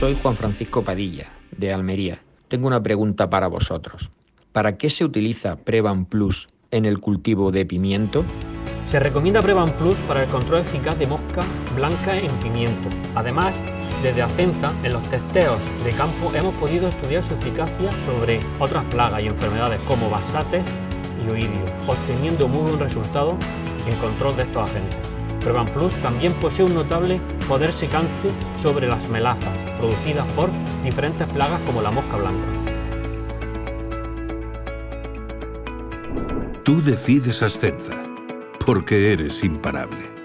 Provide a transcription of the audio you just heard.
Soy Juan Francisco Padilla, de Almería. Tengo una pregunta para vosotros. ¿Para qué se utiliza Prevan Plus en el cultivo de pimiento? Se recomienda Prevan Plus para el control eficaz de mosca blanca en pimiento. Además, desde Acenza, en los testeos de campo hemos podido estudiar su eficacia sobre otras plagas y enfermedades como basates y oidio, obteniendo muy buen resultado en control de estos agentes. Prevan Plus también posee un notable poder secante sobre las melazas, producidas por diferentes plagas como la mosca blanca. Tú decides Ascenza, porque eres imparable.